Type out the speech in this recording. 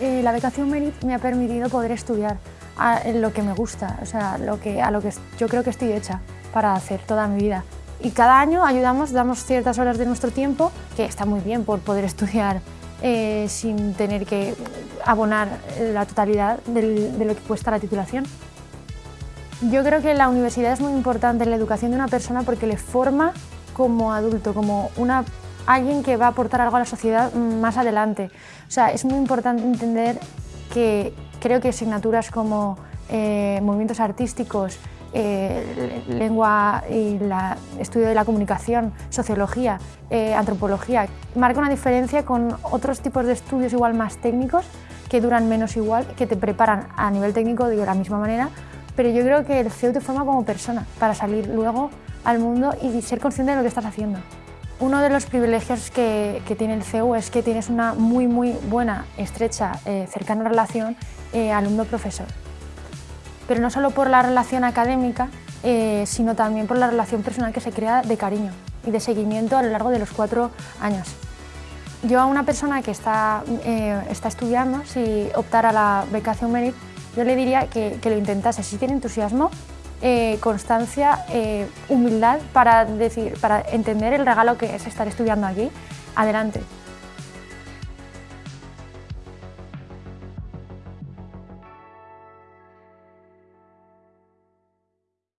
la becación Merit me ha permitido poder estudiar a lo que me gusta, o sea, lo que, a lo que yo creo que estoy hecha para hacer toda mi vida. Y cada año ayudamos, damos ciertas horas de nuestro tiempo, que está muy bien por poder estudiar eh, sin tener que abonar la totalidad de lo que cuesta la titulación. Yo creo que la universidad es muy importante en la educación de una persona porque le forma como adulto, como una, alguien que va a aportar algo a la sociedad más adelante. O sea, es muy importante entender que creo que asignaturas como eh, movimientos artísticos, eh, lengua y la, estudio de la comunicación, sociología, eh, antropología, marca una diferencia con otros tipos de estudios igual más técnicos que duran menos igual, que te preparan a nivel técnico de la misma manera, pero yo creo que el CEU te forma como persona para salir luego al mundo y ser consciente de lo que estás haciendo. Uno de los privilegios que, tiene el CEU es que tienes una muy, muy buena, estrecha, eh, cercana relación eh, alumno-profesor. Pero no solo por la relación académica, eh, sino también por la relación personal que se crea de cariño y de seguimiento a lo largo de los cuatro años. Yo a una persona que está, está estudiando, si optara la becación Merit, yo le diría que, lo intentase, si tiene entusiasmo, eh, constancia, eh, humildad para, decir, para entender el regalo que es estar estudiando aquí, adelante.